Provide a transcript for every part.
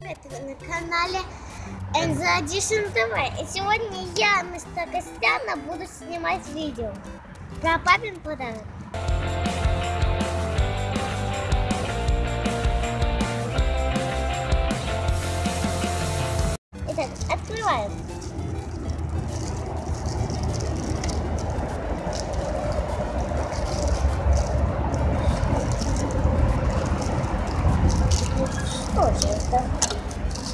На канале Enzo Edition TV. И сегодня я, мистер Костяна, буду снимать видео про папин подарок. Итак, открываем. Это?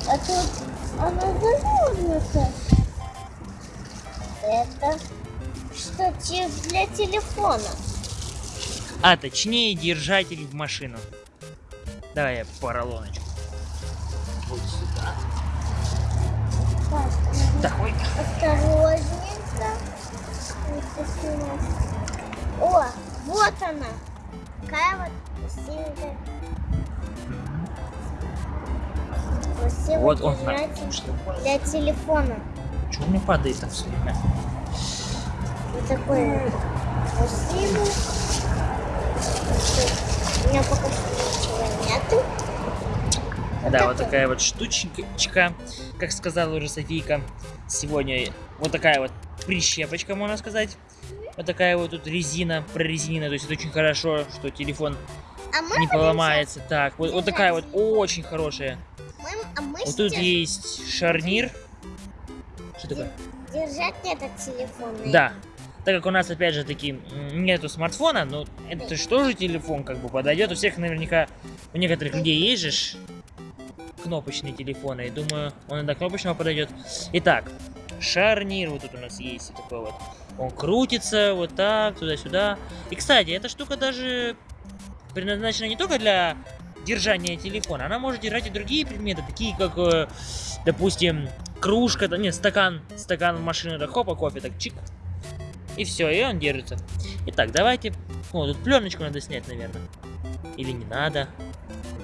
А тут она завернута. Это что те- для телефона. А точнее держатель в машину. Давай я поролоночку. Вот сюда. Так, осторожненько. О, вот она. Такая вот синенькая. Красивый Вот он. для телефона. что у меня падает там все время? Вот такой красивый. У меня пока что ничего нету. Вот Да, вот такая вот штучка, как сказала уже Софийка. Сегодня вот такая вот прищепочка, можно сказать. Вот такая вот тут резина, прорезинена, то есть это очень хорошо, что телефон А не поломается. Так, вот, вот такая вот очень хорошая. Вот тут есть шарнир. Что такое? держать этот телефон. Да. Так как у нас, опять же, таки нету смартфона, но это же тоже телефон, как бы подойдет. У всех наверняка, у некоторых людей есть же кнопочные телефоны. И думаю, он и до кнопочного подойдет. Итак, шарнир вот тут у нас есть. Такой вот. Он крутится вот так, туда-сюда. И, кстати, эта штука даже предназначена не только для держания телефона. Она может держать и другие предметы, такие как, э, допустим, кружка, да, нет, стакан, стакан в машину, так хопа, кофе, так чик, и все, и он держится. Итак, давайте... О, тут пленочку надо снять, наверное. Или не надо.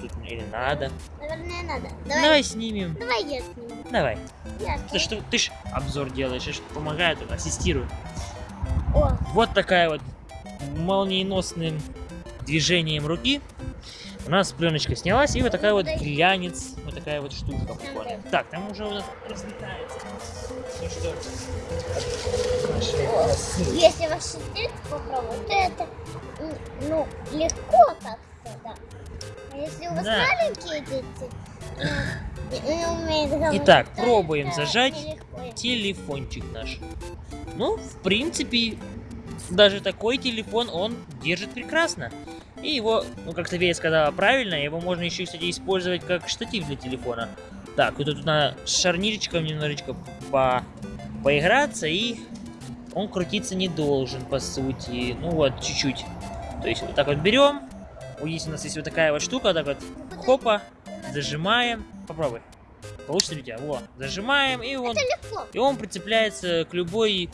Тут, или надо. Наверное, надо. Давай, Давай, снимем. давай я сниму. Давай. Я Ты, что, ты ж обзор делаешь, я ж помогаю, тут ассистирую. О, Вот такая вот молниеносным движением руки у нас пленочка снялась, и вот такая вот глянец, вот такая вот штучка прикольная. Так, там уже у нас разлетается. Ну что? Наши если ваш секрет попробовать, то это ну, легко как-то, да. А если у вас Да. маленькие дети, ну, умеют говорить, Итак, пробуем это зажать. телефончик наш. Ну, в принципе, даже такой телефон он держит прекрасно. И его, ну, как София сказала правильно, его можно еще, кстати, использовать как штатив для телефона. Так, вот тут надо с шарнирчиком немножечко по... поиграться, и он крутиться не должен, по сути. Ну вот, чуть-чуть. То есть вот так вот берем. Здесь у нас есть вот такая вот штука, так вот, хопа, зажимаем. Попробуй. Получится ли у тебя? Во, зажимаем, и он и он прицепляется к любой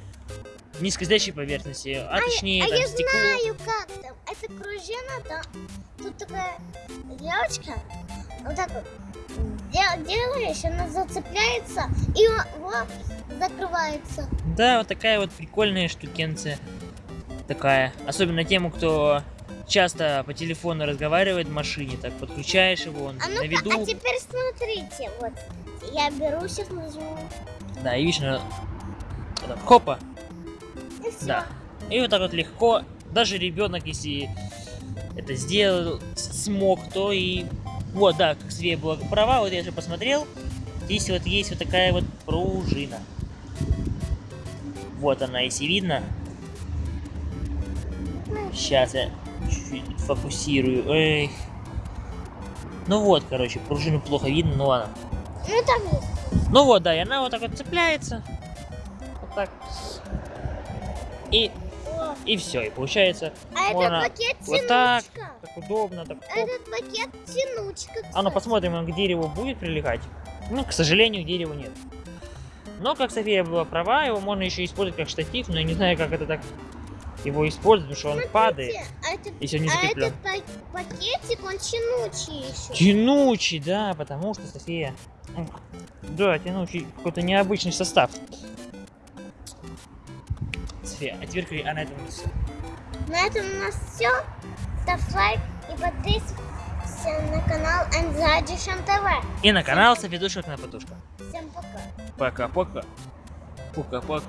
низкостоящей поверхности, а точнее а там я стеклу. знаю как там. Это пружина, да. Тут такая девочка. Вот так вот дел- делаешь, она зацепляется и во- вот закрывается. Да, вот такая вот прикольная штукенция. Такая. Особенно тем, кто часто по телефону разговаривает в машине, так подключаешь его, он А на ну-ка, виду. а теперь смотрите, вот. Я беру, сейчас нажму. Да, и видишь, так, хопа, все. да. И вот так вот легко, даже ребенок, если это сделал, смог, то и... Вот, да, как Свея была права, вот я же посмотрел. Здесь вот есть вот такая вот пружина. Вот она, если видно. Сейчас я чуть-чуть фокусирую. Эй. Ну вот, короче, пружину плохо видно, ну ладно. Ну там есть. Ну вот, да, и она вот так вот цепляется. Вот так. И, О, и все, и получается А Можно этот пакет вот так. тянучка. так удобно, так. А Этот пакет тянучка. А ну кстати. посмотрим, он к дереву будет прилегать. Ну, к сожалению, к дереву нет. Но, как София была права, его можно еще использовать как штатив, но я не знаю, как это так его использовать, потому что он Смотрите, падает, А этот, если он не а закреплен. этот па- пакетик, он тянучий еще. Тянучий, да, потому что София... Да, тянучий, какой-то необычный состав. Дмитрия, а теперь а на этом у нас все. На этом у нас все. Ставь лайк и подписывайся на канал Анзаджишем ТВ. И на канал Софидушек на подушках. Всем пока. Пока-пока. Пока-пока.